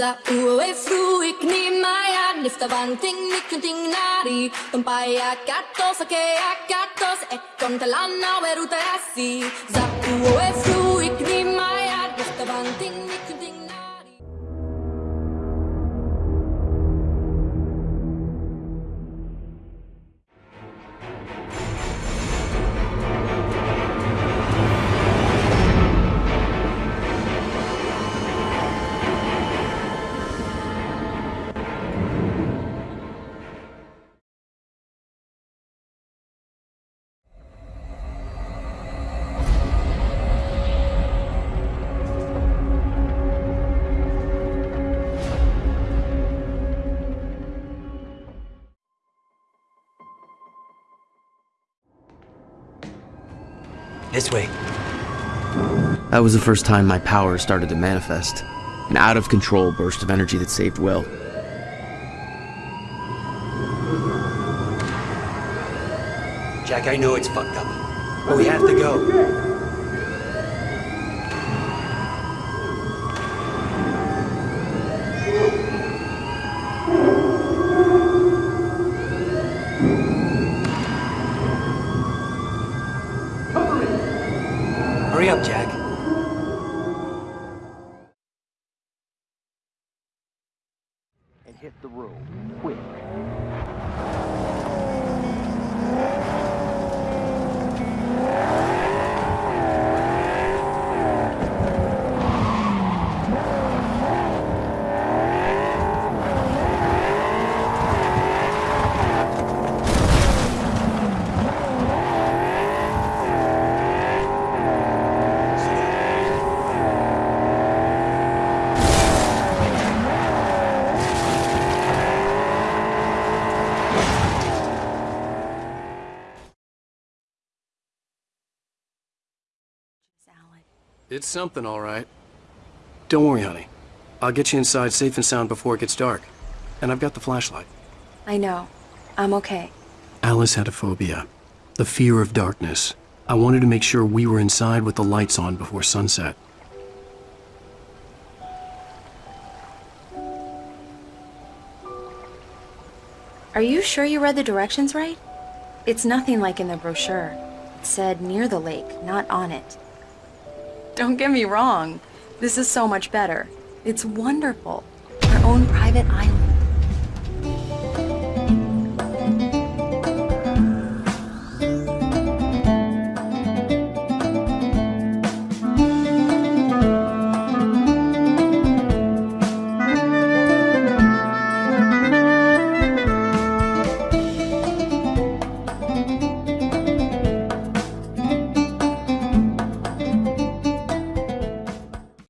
Za uwe fruik ni maya Nifta vanting nikunting nari. Tumpaya katos ake akatos Ekon talana weruta asi Za uwe fruik This way. That was the first time my power started to manifest. An out of control burst of energy that saved Will. Jack, I know it's fucked up. But we have to go. Hurry up, Jack. and hit the room, quick. It's something, all right. Don't worry, honey. I'll get you inside safe and sound before it gets dark. And I've got the flashlight. I know. I'm okay. Alice had a phobia. The fear of darkness. I wanted to make sure we were inside with the lights on before sunset. Are you sure you read the directions right? It's nothing like in the brochure. It said near the lake, not on it. Don't get me wrong. This is so much better. It's wonderful. Our own private island.